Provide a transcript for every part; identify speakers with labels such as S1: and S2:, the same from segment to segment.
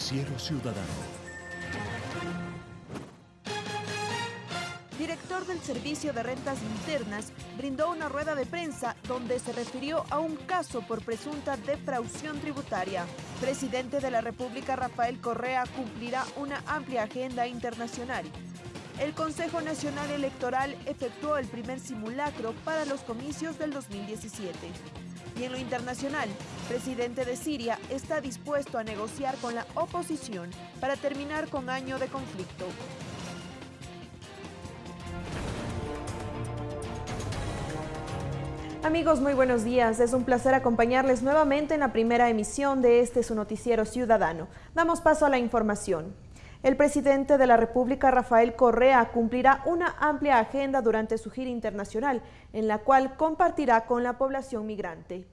S1: Noticiero Ciudadano.
S2: Director del Servicio de Rentas Internas brindó una rueda de prensa donde se refirió a un caso por presunta defraudación tributaria. Presidente de la República Rafael Correa cumplirá una amplia agenda internacional. El Consejo Nacional Electoral efectuó el primer simulacro para los comicios del 2017. Y en lo internacional, presidente de Siria está dispuesto a negociar con la oposición para terminar con año de conflicto. Amigos, muy buenos días. Es un placer acompañarles nuevamente en la primera emisión de este su noticiero ciudadano. Damos paso a la información. El presidente de la República, Rafael Correa, cumplirá una amplia agenda durante su gira internacional, en la cual compartirá con la población migrante.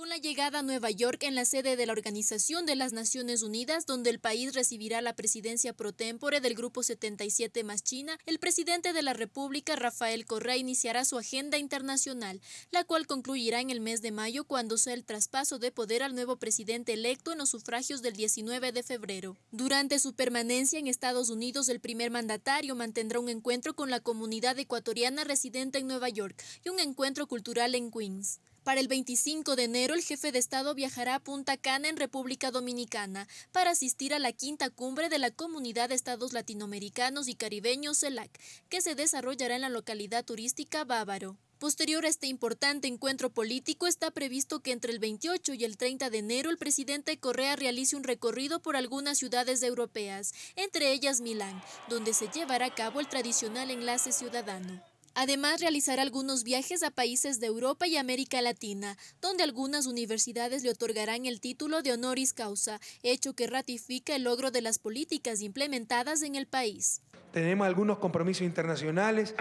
S3: Con la llegada a Nueva York en la sede de la Organización de las Naciones Unidas, donde el país recibirá la presidencia pro tempore del Grupo 77 más China, el presidente de la República, Rafael Correa, iniciará su agenda internacional, la cual concluirá en el mes de mayo cuando sea el traspaso de poder al nuevo presidente electo en los sufragios del 19 de febrero. Durante su permanencia en Estados Unidos, el primer mandatario mantendrá un encuentro con la comunidad ecuatoriana residente en Nueva York y un encuentro cultural en Queens. Para el 25 de enero, el jefe de Estado viajará a Punta Cana, en República Dominicana, para asistir a la quinta cumbre de la Comunidad de Estados Latinoamericanos y Caribeños, CELAC, que se desarrollará en la localidad turística Bávaro. Posterior a este importante encuentro político, está previsto que entre el 28 y el 30 de enero el presidente Correa realice un recorrido por algunas ciudades europeas, entre ellas Milán, donde se llevará a cabo el tradicional enlace ciudadano. Además, realizará algunos viajes a países de Europa y América Latina, donde algunas universidades le otorgarán el título de honoris causa, hecho que ratifica el logro de las políticas implementadas en el país.
S4: Tenemos algunos compromisos internacionales,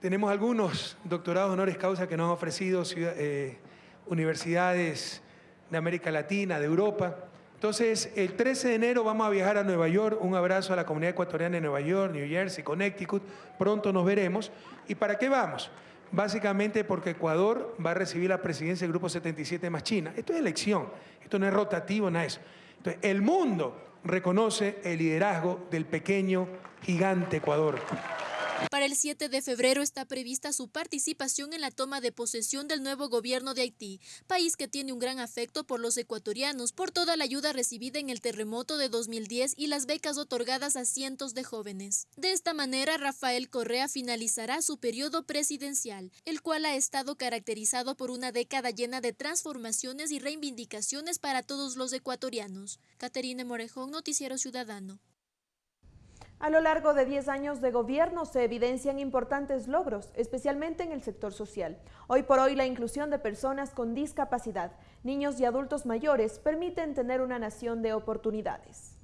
S4: tenemos algunos doctorados honoris causa que nos han ofrecido eh, universidades de América Latina, de Europa. Entonces, el 13 de enero vamos a viajar a Nueva York. Un abrazo a la comunidad ecuatoriana de Nueva York, New Jersey, Connecticut. Pronto nos veremos. ¿Y para qué vamos? Básicamente porque Ecuador va a recibir la presidencia del Grupo 77 más China. Esto es elección, esto no es rotativo, nada de eso. Entonces, el mundo reconoce el liderazgo del pequeño gigante Ecuador.
S3: Para el 7 de febrero está prevista su participación en la toma de posesión del nuevo gobierno de Haití, país que tiene un gran afecto por los ecuatorianos por toda la ayuda recibida en el terremoto de 2010 y las becas otorgadas a cientos de jóvenes. De esta manera, Rafael Correa finalizará su periodo presidencial, el cual ha estado caracterizado por una década llena de transformaciones y reivindicaciones para todos los ecuatorianos. Caterine Morejón, Noticiero Ciudadano.
S2: A lo largo de 10 años de gobierno se evidencian importantes logros, especialmente en el sector social. Hoy por hoy la inclusión de personas con discapacidad, niños y adultos mayores permiten tener una nación de oportunidades.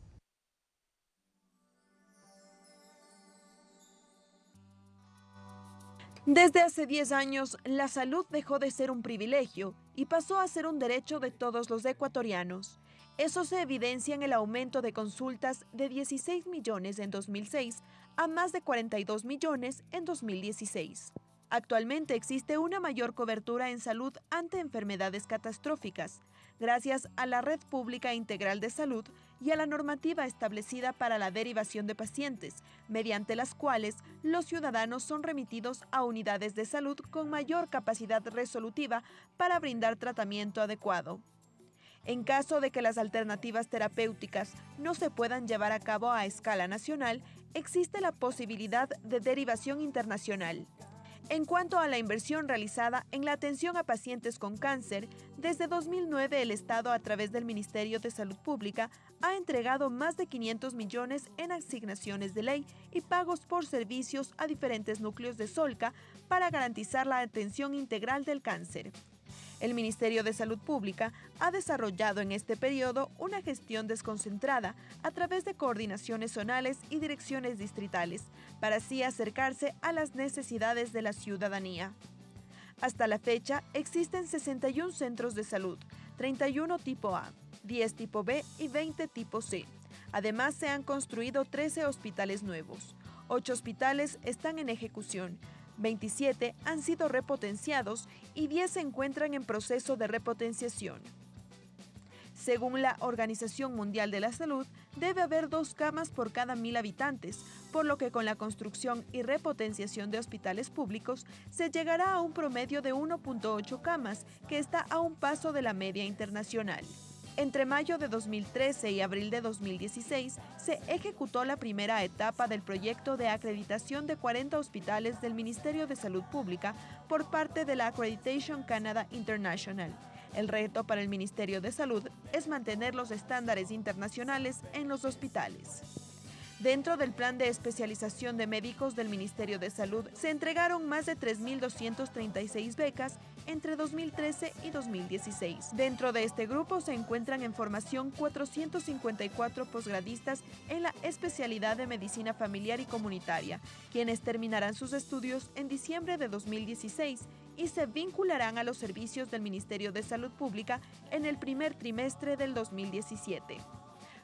S2: Desde hace 10 años, la salud dejó de ser un privilegio y pasó a ser un derecho de todos los ecuatorianos. Eso se evidencia en el aumento de consultas de 16 millones en 2006 a más de 42 millones en 2016. Actualmente existe una mayor cobertura en salud ante enfermedades catastróficas, gracias a la Red Pública Integral de Salud y a la normativa establecida para la derivación de pacientes, mediante las cuales los ciudadanos son remitidos a unidades de salud con mayor capacidad resolutiva para brindar tratamiento adecuado. En caso de que las alternativas terapéuticas no se puedan llevar a cabo a escala nacional, existe la posibilidad de derivación internacional. En cuanto a la inversión realizada en la atención a pacientes con cáncer, desde 2009 el Estado a través del Ministerio de Salud Pública ha entregado más de 500 millones en asignaciones de ley y pagos por servicios a diferentes núcleos de Solca para garantizar la atención integral del cáncer. El Ministerio de Salud Pública ha desarrollado en este periodo una gestión desconcentrada a través de coordinaciones zonales y direcciones distritales, para así acercarse a las necesidades de la ciudadanía. Hasta la fecha existen 61 centros de salud, 31 tipo A, 10 tipo B y 20 tipo C. Además se han construido 13 hospitales nuevos. 8 hospitales están en ejecución, 27 han sido repotenciados y 10 se encuentran en proceso de repotenciación. Según la Organización Mundial de la Salud, debe haber dos camas por cada mil habitantes, por lo que con la construcción y repotenciación de hospitales públicos se llegará a un promedio de 1.8 camas, que está a un paso de la media internacional. Entre mayo de 2013 y abril de 2016 se ejecutó la primera etapa del proyecto de acreditación de 40 hospitales del Ministerio de Salud Pública por parte de la Accreditation Canada International. El reto para el Ministerio de Salud es mantener los estándares internacionales en los hospitales. Dentro del plan de especialización de médicos del Ministerio de Salud se entregaron más de 3.236 becas entre 2013 y 2016. Dentro de este grupo se encuentran en formación 454 posgradistas en la especialidad de medicina familiar y comunitaria, quienes terminarán sus estudios en diciembre de 2016 y se vincularán a los servicios del Ministerio de Salud Pública en el primer trimestre del 2017.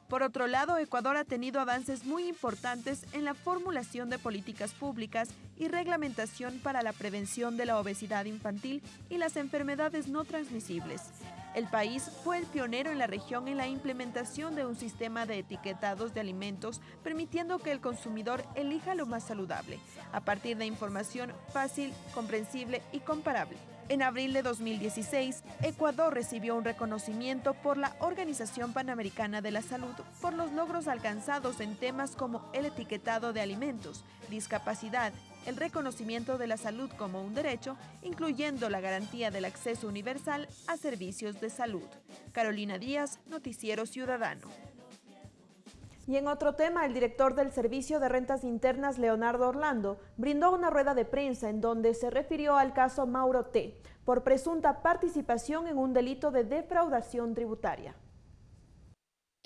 S2: Por otro lado, Ecuador ha tenido avances muy importantes en la formulación de políticas públicas y reglamentación para la prevención de la obesidad infantil y las enfermedades no transmisibles. El país fue el pionero en la región en la implementación de un sistema de etiquetados de alimentos, permitiendo que el consumidor elija lo más saludable, a partir de información fácil, comprensible y comparable. En abril de 2016, Ecuador recibió un reconocimiento por la Organización Panamericana de la Salud por los logros alcanzados en temas como el etiquetado de alimentos, discapacidad, el reconocimiento de la salud como un derecho, incluyendo la garantía del acceso universal a servicios de salud. Carolina Díaz, Noticiero Ciudadano.
S1: Y en otro tema, el director del Servicio de Rentas Internas, Leonardo Orlando, brindó una rueda de prensa en donde se refirió al caso Mauro T. por presunta participación en un delito de defraudación tributaria.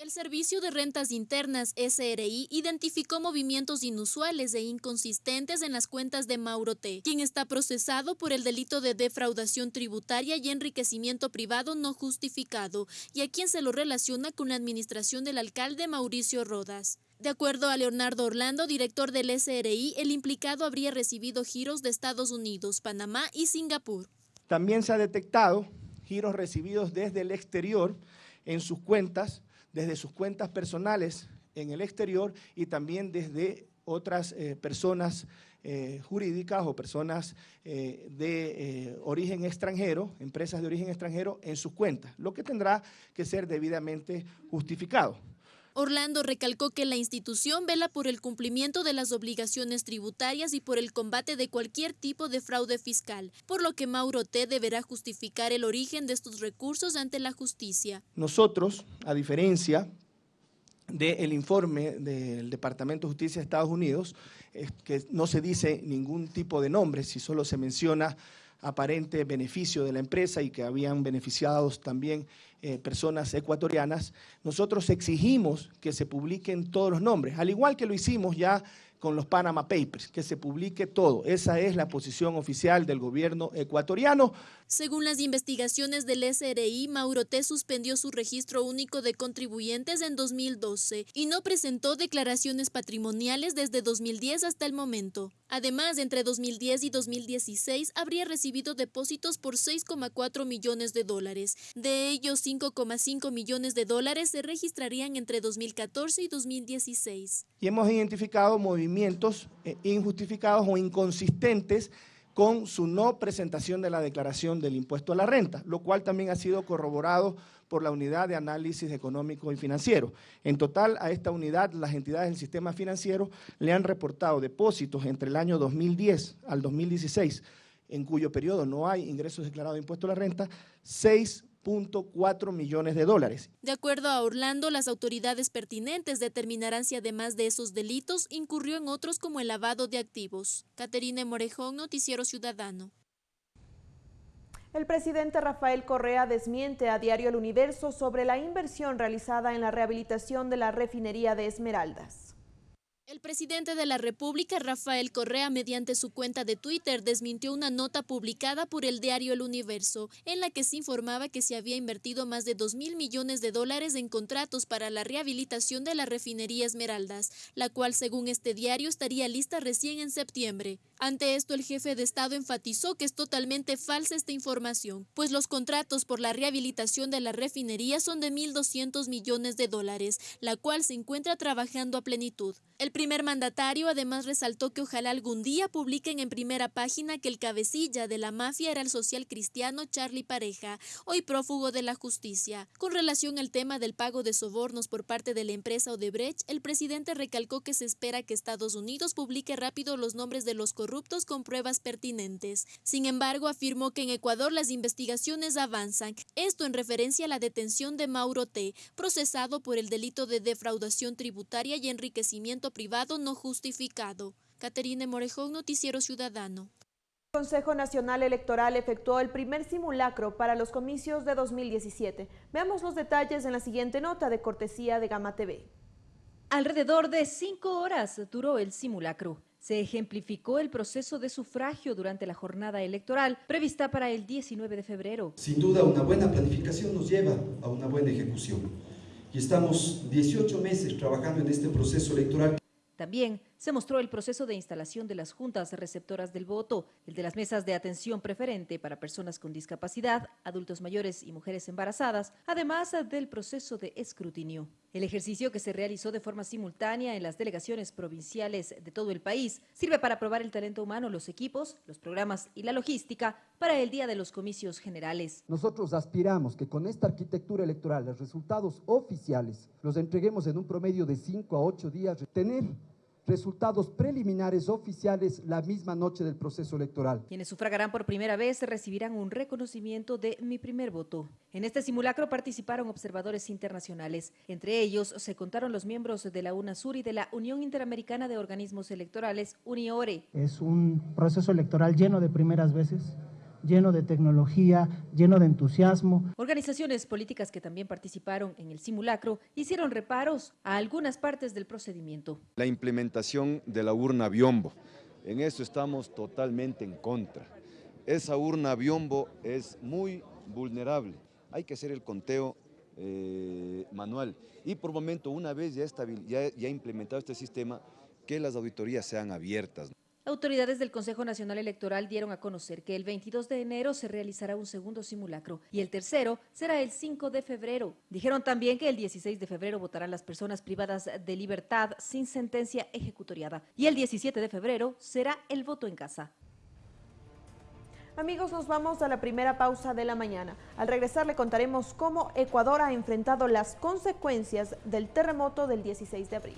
S3: El Servicio de Rentas Internas, SRI, identificó movimientos inusuales e inconsistentes en las cuentas de Mauro T., quien está procesado por el delito de defraudación tributaria y enriquecimiento privado no justificado, y a quien se lo relaciona con la administración del alcalde Mauricio Rodas. De acuerdo a Leonardo Orlando, director del SRI, el implicado habría recibido giros de Estados Unidos, Panamá y Singapur.
S5: También se ha detectado giros recibidos desde el exterior en sus cuentas desde sus cuentas personales en el exterior y también desde otras eh, personas eh, jurídicas o personas eh, de origen extranjero, empresas de origen extranjero, en sus cuentas, lo que tendrá que ser debidamente justificado.
S3: Orlando recalcó que la institución vela por el cumplimiento de las obligaciones tributarias y por el combate de cualquier tipo de fraude fiscal, por lo que Mauro T. deberá justificar el origen de estos recursos ante la justicia.
S5: Nosotros, a diferencia del informe del Departamento de Justicia de Estados Unidos, que no se dice ningún tipo de nombre, si solo se menciona aparente beneficio de la empresa y que habían beneficiado también eh, personas ecuatorianas, nosotros exigimos que se publiquen todos los nombres, al igual que lo hicimos ya con los Panama Papers, que se publique todo. Esa es la posición oficial del gobierno ecuatoriano.
S3: Según las investigaciones del SRI, Mauro T. suspendió su registro único de contribuyentes en 2012 y no presentó declaraciones patrimoniales desde 2010 hasta el momento. Además, entre 2010 y 2016 habría recibido depósitos por 6,4 millones de dólares. De ellos, 5,5 millones de dólares se registrarían entre 2014 y 2016.
S5: Y hemos identificado movimientos eh, injustificados o inconsistentes con su no presentación de la declaración del impuesto a la renta, lo cual también ha sido corroborado por la unidad de análisis económico y financiero. En total, a esta unidad, las entidades del sistema financiero le han reportado depósitos entre el año 2010 al 2016, en cuyo periodo no hay ingresos declarados de impuesto a la renta, 6 cuatro millones de dólares.
S3: De acuerdo a Orlando, las autoridades pertinentes determinarán si además de esos delitos incurrió en otros como el lavado de activos. Caterina Morejón, Noticiero Ciudadano.
S1: El presidente Rafael Correa desmiente a Diario El Universo sobre la inversión realizada en la rehabilitación de la refinería de Esmeraldas.
S3: El presidente de la República, Rafael Correa, mediante su cuenta de Twitter, desmintió una nota publicada por el diario El Universo, en la que se informaba que se había invertido más de 2 mil millones de dólares en contratos para la rehabilitación de la refinería Esmeraldas, la cual, según este diario, estaría lista recién en septiembre. Ante esto, el jefe de Estado enfatizó que es totalmente falsa esta información, pues los contratos por la rehabilitación de la refinería son de 1.200 millones de dólares, la cual se encuentra trabajando a plenitud. Primer mandatario además resaltó que ojalá algún día publiquen en primera página que el cabecilla de la mafia era el social cristiano Charlie Pareja, hoy prófugo de la justicia. Con relación al tema del pago de sobornos por parte de la empresa Odebrecht, el presidente recalcó que se espera que Estados Unidos publique rápido los nombres de los corruptos con pruebas pertinentes. Sin embargo, afirmó que en Ecuador las investigaciones avanzan, esto en referencia a la detención de Mauro T., procesado por el delito de defraudación tributaria y enriquecimiento privado no justificado. Caterine Morejón, Noticiero Ciudadano.
S2: El Consejo Nacional Electoral efectuó el primer simulacro para los comicios de 2017. Veamos los detalles en la siguiente nota de cortesía de Gama TV.
S6: Alrededor de cinco horas duró el simulacro. Se ejemplificó el proceso de sufragio durante la jornada electoral prevista para el 19 de febrero.
S7: Sin duda, una buena planificación nos lleva a una buena ejecución. Y estamos 18 meses trabajando en este proceso electoral
S6: también se mostró el proceso de instalación de las juntas receptoras del voto, el de las mesas de atención preferente para personas con discapacidad, adultos mayores y mujeres embarazadas, además del proceso de escrutinio. El ejercicio que se realizó de forma simultánea en las delegaciones provinciales de todo el país sirve para probar el talento humano, los equipos, los programas y la logística para el día de los comicios generales.
S8: Nosotros aspiramos que con esta arquitectura electoral los resultados oficiales los entreguemos en un promedio de 5 a 8 días, tener resultados preliminares oficiales la misma noche del proceso electoral.
S6: Quienes sufragarán por primera vez recibirán un reconocimiento de Mi Primer Voto. En este simulacro participaron observadores internacionales. Entre ellos se contaron los miembros de la UNASUR y de la Unión Interamericana de Organismos Electorales, UNIORE.
S9: Es un proceso electoral lleno de primeras veces lleno de tecnología, lleno de entusiasmo.
S6: Organizaciones políticas que también participaron en el simulacro hicieron reparos a algunas partes del procedimiento.
S10: La implementación de la urna biombo, en eso estamos totalmente en contra. Esa urna biombo es muy vulnerable, hay que hacer el conteo eh, manual y por momento una vez ya, ya, ya implementado este sistema, que las auditorías sean abiertas.
S6: Autoridades del Consejo Nacional Electoral dieron a conocer que el 22 de enero se realizará un segundo simulacro y el tercero será el 5 de febrero. Dijeron también que el 16 de febrero votarán las personas privadas de libertad sin sentencia ejecutoriada y el 17 de febrero será el voto en casa.
S2: Amigos, nos vamos a la primera pausa de la mañana. Al regresar le contaremos cómo Ecuador ha enfrentado las consecuencias del terremoto del 16 de abril.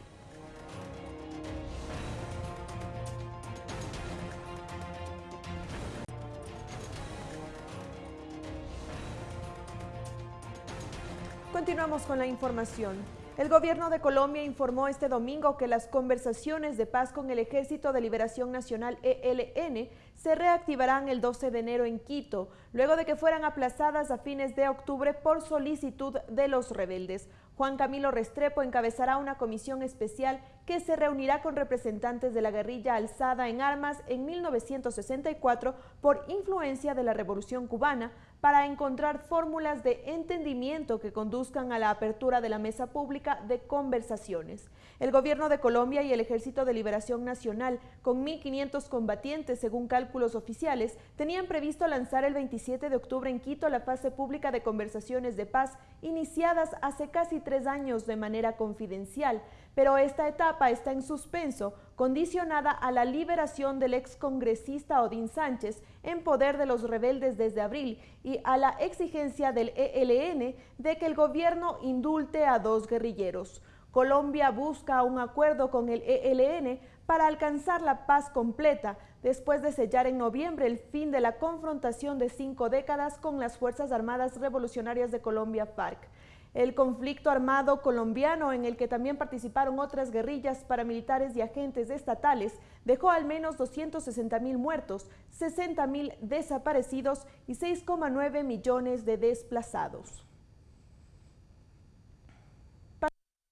S2: Continuamos con la información. El gobierno de Colombia informó este domingo que las conversaciones de paz con el Ejército de Liberación Nacional ELN se reactivarán el 12 de enero en Quito, luego de que fueran aplazadas a fines de octubre por solicitud de los rebeldes. Juan Camilo Restrepo encabezará una comisión especial que se reunirá con representantes de la guerrilla alzada en armas en 1964 por influencia de la Revolución Cubana para encontrar fórmulas de entendimiento que conduzcan a la apertura de la mesa pública de conversaciones. El gobierno de Colombia y el Ejército de Liberación Nacional, con 1.500 combatientes según cálculos oficiales, tenían previsto lanzar el 27 de octubre en Quito la fase pública de conversaciones de paz iniciadas hace casi tres años de manera confidencial, pero esta etapa está en suspenso, condicionada a la liberación del excongresista Odín Sánchez en poder de los rebeldes desde abril y a la exigencia del ELN de que el gobierno indulte a dos guerrilleros. Colombia busca un acuerdo con el ELN para alcanzar la paz completa después de sellar en noviembre el fin de la confrontación de cinco décadas con las Fuerzas Armadas Revolucionarias de Colombia, FARC. El conflicto armado colombiano, en el que también participaron otras guerrillas paramilitares y agentes estatales, dejó al menos 260 mil muertos, 60 mil desaparecidos y 6,9 millones de desplazados.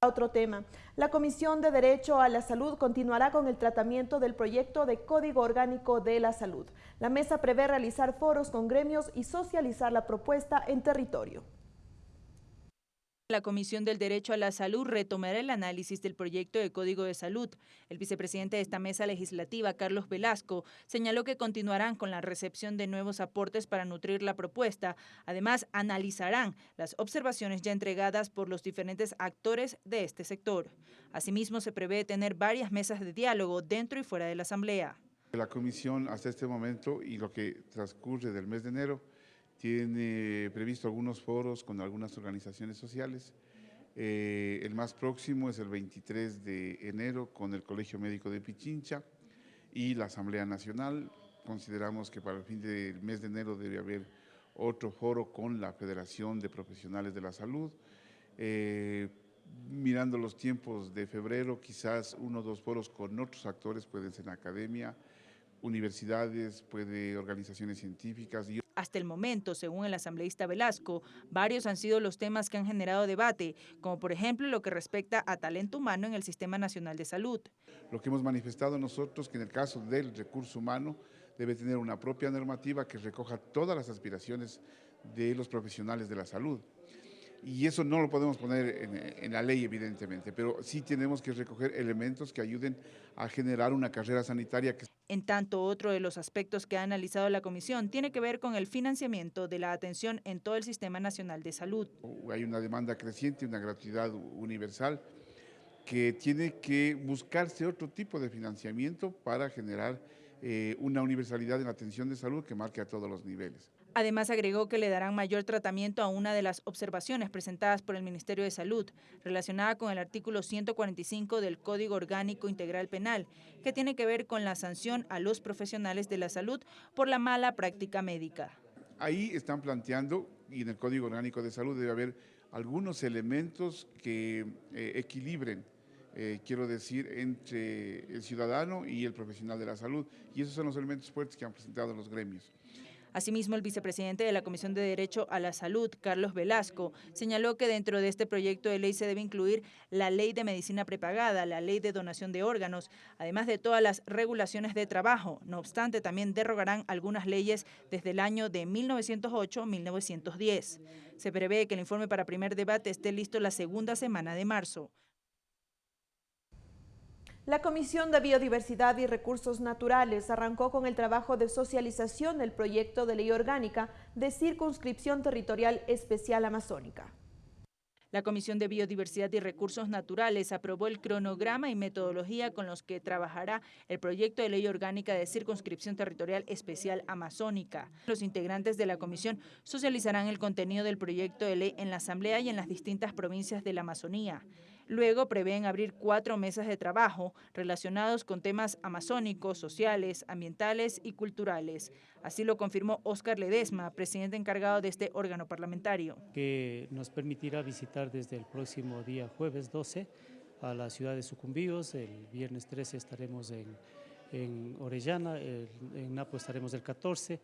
S1: Otro tema, la Comisión de Derecho a la Salud continuará con el tratamiento del proyecto de Código Orgánico de la Salud. La mesa prevé realizar foros con gremios y socializar la propuesta en territorio.
S11: La Comisión del Derecho a la Salud retomará el análisis del proyecto de Código de Salud. El vicepresidente de esta mesa legislativa, Carlos Velasco, señaló que continuarán con la recepción de nuevos aportes para nutrir la propuesta. Además, analizarán las observaciones ya entregadas por los diferentes actores de este sector. Asimismo, se prevé tener varias mesas de diálogo dentro y fuera de la Asamblea.
S12: La Comisión hasta este momento y lo que transcurre del mes de enero tiene previsto algunos foros con algunas organizaciones sociales. Eh, el más próximo es el 23 de enero con el Colegio Médico de Pichincha y la Asamblea Nacional. Consideramos que para el fin del mes de enero debe haber otro foro con la Federación de Profesionales de la Salud. Eh, mirando los tiempos de febrero, quizás uno o dos foros con otros actores, pueden ser academia, universidades, puede organizaciones científicas y
S11: hasta el momento, según el asambleísta Velasco, varios han sido los temas que han generado debate, como por ejemplo lo que respecta a talento humano en el Sistema Nacional de Salud.
S12: Lo que hemos manifestado nosotros que en el caso del recurso humano debe tener una propia normativa que recoja todas las aspiraciones de los profesionales de la salud y eso no lo podemos poner en, la ley, evidentemente, pero sí tenemos que recoger elementos que ayuden a generar una carrera sanitaria. Que...
S11: En tanto, otro de los aspectos que ha analizado la comisión tiene que ver con el financiamiento de la atención en todo el Sistema Nacional de Salud.
S12: Hay una demanda creciente, una gratuidad universal, que tiene que buscarse otro tipo de financiamiento para generar eh, una universalidad en la atención de salud que marque a todos los niveles.
S11: Además, agregó que le darán mayor tratamiento a una de las observaciones presentadas por el Ministerio de Salud, relacionada con el artículo 145 del Código Orgánico Integral Penal, que tiene que ver con la sanción a los profesionales de la salud por la mala práctica médica.
S12: Ahí están planteando, y en el Código Orgánico de Salud debe haber algunos elementos que eh, equilibren eh, quiero decir, entre el ciudadano y el profesional de la salud. Y esos son los elementos fuertes que han presentado los gremios.
S11: Asimismo, el vicepresidente de la Comisión de Derecho a la Salud, Carlos Velasco, señaló que dentro de este proyecto de ley se debe incluir la ley de medicina prepagada, la ley de donación de órganos, además de todas las regulaciones de trabajo. No obstante, también derrogarán algunas leyes desde el año de 1908-1910. Se prevé que el informe para primer debate esté listo la segunda semana de marzo.
S1: La Comisión de Biodiversidad y Recursos Naturales arrancó con el trabajo de socialización del proyecto de ley orgánica de circunscripción territorial especial amazónica.
S11: La Comisión de Biodiversidad y Recursos Naturales aprobó el cronograma y metodología con los que trabajará el proyecto de ley orgánica de circunscripción territorial especial amazónica. Los integrantes de la comisión socializarán el contenido del proyecto de ley en la Asamblea y en las distintas provincias de la Amazonía. Luego prevén abrir cuatro mesas de trabajo relacionados con temas amazónicos, sociales, ambientales y culturales. Así lo confirmó Óscar Ledesma, presidente encargado de este órgano parlamentario.
S13: Que nos permitirá visitar desde el próximo día jueves 12 a la ciudad de Sucumbíos, el viernes 13 estaremos en, en Orellana, en Napo estaremos el 14,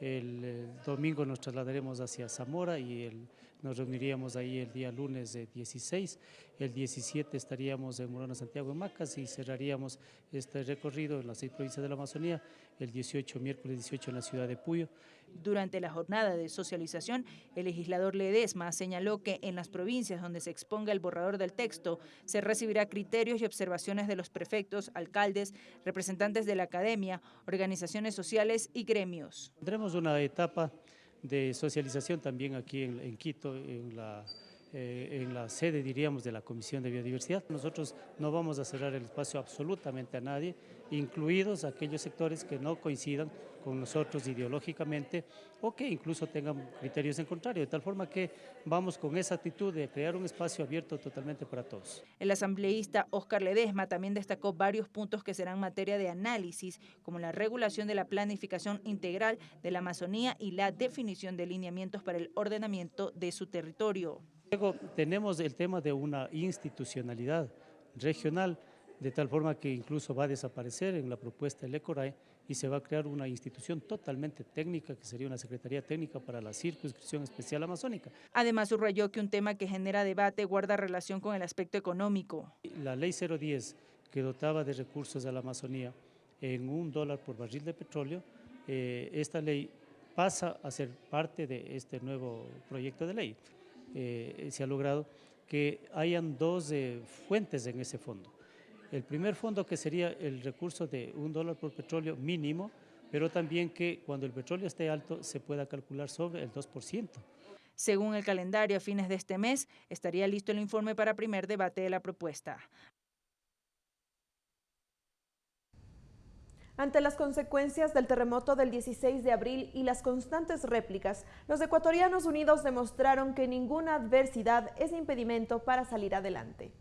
S13: el, domingo nos trasladaremos hacia Zamora y nos reuniríamos ahí el día lunes de 16, el 17 estaríamos en Morona, Santiago, en Macas y cerraríamos este recorrido en las seis provincias de la Amazonía, el 18, miércoles 18 en la ciudad de Puyo.
S11: Durante la jornada de socialización, el legislador Ledesma señaló que en las provincias donde se exponga el borrador del texto se recibirá criterios y observaciones de los prefectos, alcaldes, representantes de la academia, organizaciones sociales y gremios.
S13: Tendremos una etapa de socialización también aquí en, Quito, en la, eh, en la sede, diríamos, de la Comisión de Biodiversidad. Nosotros no vamos a cerrar el espacio absolutamente a nadie, incluidos aquellos sectores que no coincidan con nosotros ideológicamente o que incluso tengan criterios en contrario, de tal forma que vamos con esa actitud de crear un espacio abierto totalmente para todos.
S11: El asambleísta Oscar Ledesma también destacó varios puntos que serán materia de análisis, como la regulación de la planificación integral de la Amazonía y la definición de lineamientos para el ordenamiento de su territorio.
S13: Luego tenemos el tema de una institucionalidad regional, de tal forma que incluso va a desaparecer en la propuesta del ECORAE y se va a crear una institución totalmente técnica que sería una Secretaría Técnica para la Circunscripción Especial Amazónica.
S11: Además subrayó que un tema que genera debate guarda relación con el aspecto económico.
S13: La ley 010 que dotaba de recursos a la Amazonía en un dólar por barril de petróleo, eh, esta ley pasa a ser parte de este nuevo proyecto de ley. Eh, se ha logrado que hayan dos eh, fuentes en ese fondo. El primer fondo que sería el recurso de un dólar por petróleo mínimo, pero también que cuando el petróleo esté alto se pueda calcular sobre el 2%.
S11: Según el calendario, a fines de este mes estaría listo el informe para primer debate de la propuesta.
S1: Ante las consecuencias del terremoto del 16 de abril y las constantes réplicas, los ecuatorianos unidos demostraron que ninguna adversidad es impedimento para salir adelante.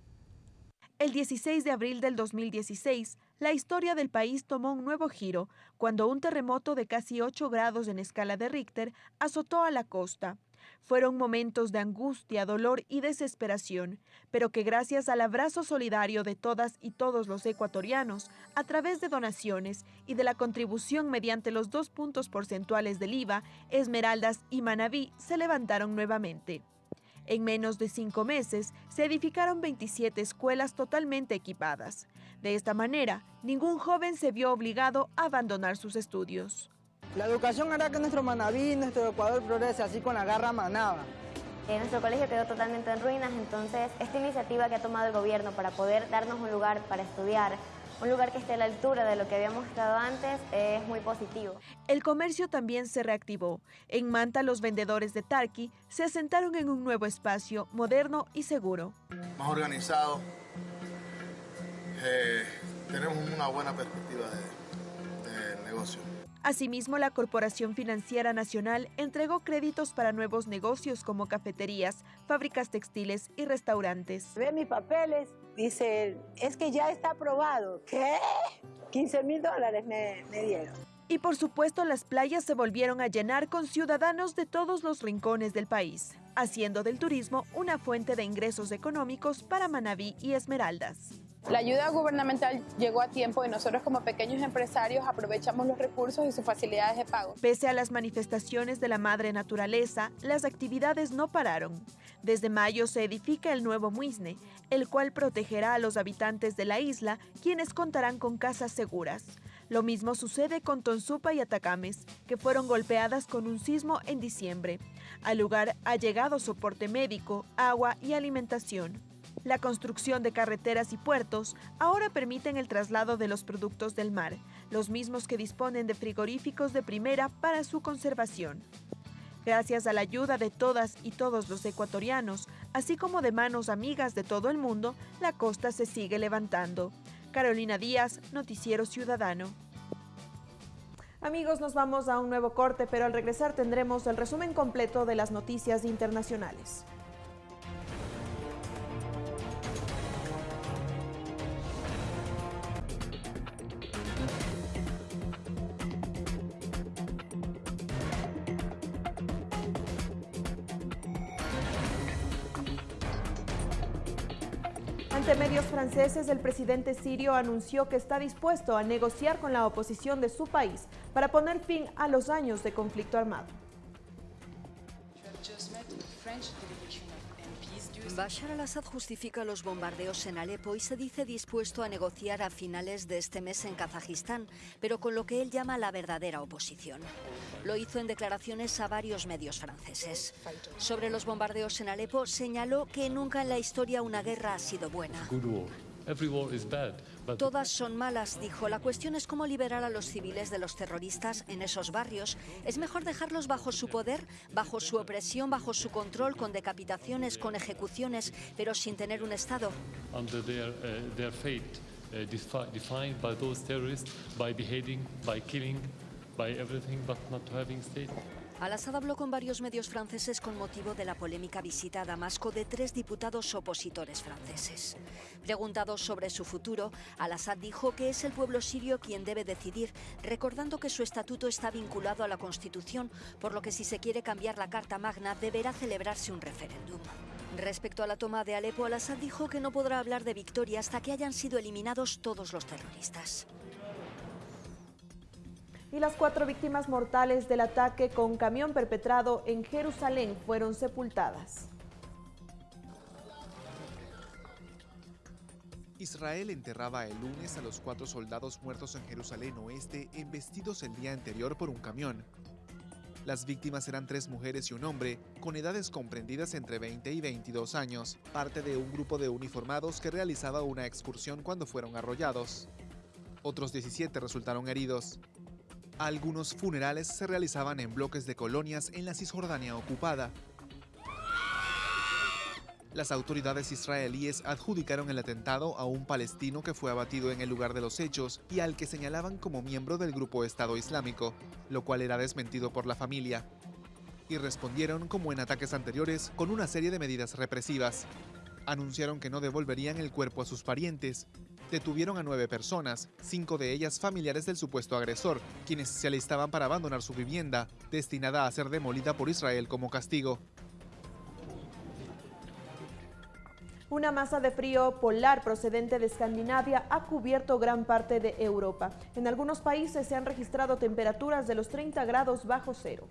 S2: El 16 de abril del 2016, la historia del país tomó un nuevo giro cuando un terremoto de casi 8 grados en escala de Richter azotó a la costa. Fueron momentos de angustia, dolor y desesperación, pero que gracias al abrazo solidario de todas y todos los ecuatorianos, a través de donaciones y de la contribución mediante los dos puntos porcentuales del IVA, Esmeraldas y Manabí se levantaron nuevamente. En menos de cinco meses se edificaron 27 escuelas totalmente equipadas. De esta manera, ningún joven se vio obligado a abandonar sus estudios.
S14: La educación hará que nuestro Manabí, nuestro Ecuador progrese, así con la garra manaba.
S15: Eh, nuestro colegio quedó totalmente en ruinas, entonces esta iniciativa que ha tomado el gobierno para poder darnos un lugar para estudiar, un lugar que esté a la altura de lo que habíamos estado antes es muy positivo.
S2: El comercio también se reactivó. En Manta los vendedores de Tarqui se asentaron en un nuevo espacio moderno y seguro.
S16: Más organizado, eh, tenemos una buena perspectiva de, de negocio.
S2: Asimismo, la Corporación Financiera Nacional entregó créditos para nuevos negocios como cafeterías, fábricas textiles y restaurantes.
S17: Ve mis papeles, dice, es que ya está aprobado. ¿Qué? 15 mil dólares me, me dieron.
S2: Y por supuesto las playas se volvieron a llenar con ciudadanos de todos los rincones del país, haciendo del turismo una fuente de ingresos económicos para Manabí y Esmeraldas.
S18: La ayuda gubernamental llegó a tiempo y nosotros como pequeños empresarios aprovechamos los recursos y sus facilidades de pago.
S2: Pese a las manifestaciones de la madre naturaleza, las actividades no pararon. Desde mayo se edifica el nuevo Muisne, el cual protegerá a los habitantes de la isla, quienes contarán con casas seguras. Lo mismo sucede con Tonsupa y Atacames, que fueron golpeadas con un sismo en diciembre. Al lugar ha llegado soporte médico, agua y alimentación. La construcción de carreteras y puertos ahora permiten el traslado de los productos del mar, los mismos que disponen de frigoríficos de primera para su conservación. Gracias a la ayuda de todas y todos los ecuatorianos, así como de manos amigas de todo el mundo, la costa se sigue levantando. Carolina Díaz, Noticiero Ciudadano.
S1: Amigos, nos vamos a un nuevo corte, pero al regresar tendremos el resumen completo de las noticias internacionales. Ante medios franceses, el presidente sirio anunció que está dispuesto a negociar con la oposición de su país para poner fin a los años de conflicto armado.
S19: Bashar al-Assad justifica los bombardeos en Alepo y se dice dispuesto a negociar a finales de este mes en Kazajistán, pero con lo que él llama la verdadera oposición. Lo hizo en declaraciones a varios medios franceses. Sobre los bombardeos en Alepo, señaló que nunca en la historia una guerra ha sido buena. Todas son malas, dijo. La cuestión es cómo liberar a los civiles de los terroristas en esos barrios. Es mejor dejarlos bajo su poder, bajo su opresión, bajo su control, con decapitaciones, con ejecuciones, pero sin tener un Estado. Al-Assad habló con varios medios franceses con motivo de la polémica visita a Damasco de tres diputados opositores franceses. Preguntado sobre su futuro, Al-Assad dijo que es el pueblo sirio quien debe decidir, recordando que su estatuto está vinculado a la Constitución, por lo que si se quiere cambiar la Carta Magna deberá celebrarse un referéndum. Respecto a la toma de Alepo, Al-Assad dijo que no podrá hablar de victoria hasta que hayan sido eliminados todos los terroristas.
S2: Y las cuatro víctimas mortales del ataque con camión perpetrado en Jerusalén fueron sepultadas.
S20: Israel enterraba el lunes a los cuatro soldados muertos en Jerusalén Oeste embestidos el día anterior por un camión. Las víctimas eran tres mujeres y un hombre, con edades comprendidas entre 20 y 22 años, parte de un grupo de uniformados que realizaba una excursión cuando fueron arrollados. Otros 17 resultaron heridos. Algunos funerales se realizaban en bloques de colonias en la Cisjordania ocupada, las autoridades israelíes adjudicaron el atentado a un palestino que fue abatido en el lugar de los hechos y al que señalaban como miembro del grupo Estado Islámico, lo cual era desmentido por la familia. Y respondieron, como en ataques anteriores, con una serie de medidas represivas. Anunciaron que no devolverían el cuerpo a sus parientes. Detuvieron a nueve personas, cinco de ellas familiares del supuesto agresor, quienes se alistaban para abandonar su vivienda, destinada a ser demolida por Israel como castigo.
S2: Una masa de frío polar procedente de Escandinavia ha cubierto gran parte de Europa. En algunos países se han registrado temperaturas de los 30 grados bajo cero.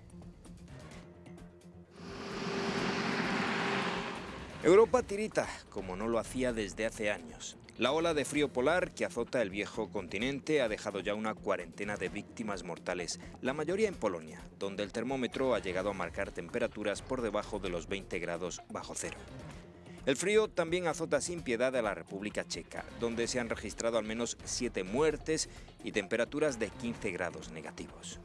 S21: Europa tirita, como no lo hacía desde hace años. La ola de frío polar que azota el viejo continente ha dejado ya una cuarentena de víctimas mortales, la mayoría en Polonia, donde el termómetro ha llegado a marcar temperaturas por debajo de los 20 grados bajo cero. El frío también azota sin piedad a la República Checa, donde se han registrado al menos 7 muertes y temperaturas de 15 grados negativos.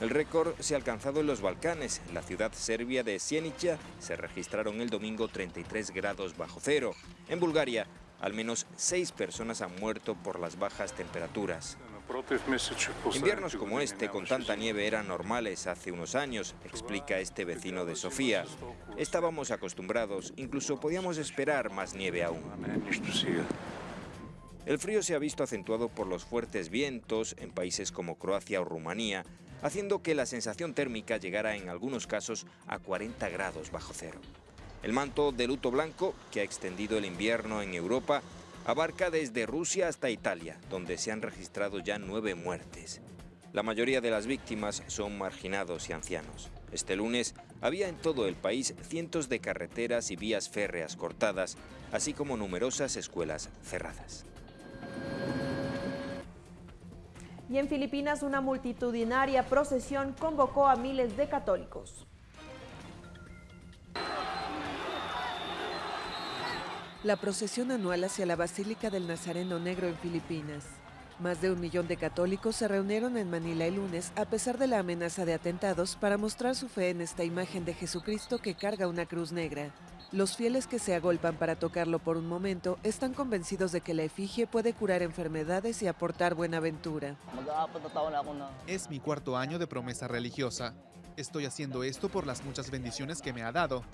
S21: El récord se ha alcanzado en los Balcanes. En la ciudad serbia de Sienica se registraron el domingo 33 grados bajo cero. En Bulgaria, al menos 6 personas han muerto por las bajas temperaturas. Inviernos como este, con tanta nieve, eran normales hace unos años, explica este vecino de Sofía. Estábamos acostumbrados, incluso podíamos esperar más nieve aún. El frío se ha visto acentuado por los fuertes vientos en países como Croacia o Rumanía, haciendo que la sensación térmica llegara en algunos casos a 40 grados bajo cero. El manto de luto blanco, que ha extendido el invierno en Europa, Abarca desde Rusia hasta Italia, donde se han registrado ya nueve muertes. La mayoría de las víctimas son marginados y ancianos. Este lunes había en todo el país cientos de carreteras y vías férreas cortadas, así como numerosas escuelas cerradas.
S2: Y en Filipinas una multitudinaria procesión convocó a miles de católicos.
S22: la procesión anual hacia la Basílica del Nazareno Negro en Filipinas. Más de un millón de católicos se reunieron en Manila el lunes a pesar de la amenaza de atentados para mostrar su fe en esta imagen de Jesucristo que carga una cruz negra. Los fieles que se agolpan para tocarlo por un momento están convencidos de que la efigie puede curar enfermedades y aportar buena aventura.
S20: Es mi cuarto año de promesa religiosa. Estoy haciendo esto por las muchas bendiciones que me ha dado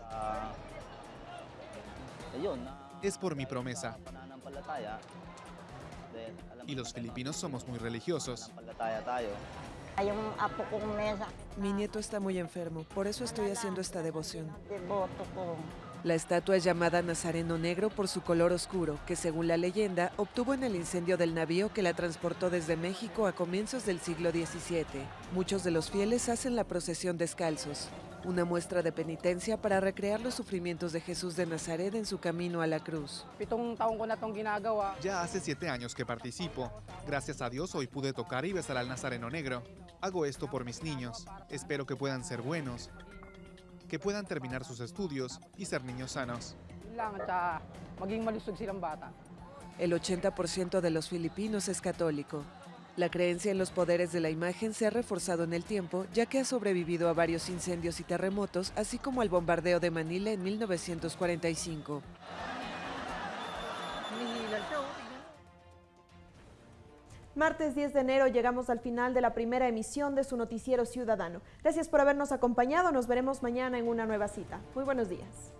S20: es por mi promesa. Y los filipinos somos muy religiosos.
S22: Mi nieto está muy enfermo, por eso estoy haciendo esta devoción. La estatua es llamada Nazareno Negro por su color oscuro, que según la leyenda obtuvo en el incendio del navío que la transportó desde México a comienzos del siglo XVII. Muchos de los fieles hacen la procesión descalzos una muestra de penitencia para recrear los sufrimientos de Jesús de Nazaret en su camino a la cruz.
S20: Ya hace siete años que participo. Gracias a Dios hoy pude tocar y besar al Nazareno Negro. Hago esto por mis niños. Espero que puedan ser buenos, que puedan terminar sus estudios y ser niños sanos.
S22: El 80% de los filipinos es católico. La creencia en los poderes de la imagen se ha reforzado en el tiempo, ya que ha sobrevivido a varios incendios y terremotos, así como al bombardeo de Manila en 1945.
S2: Martes 10 de enero llegamos al final de la primera emisión de su noticiero ciudadano. Gracias por habernos acompañado, nos veremos mañana en una nueva cita. Muy buenos días.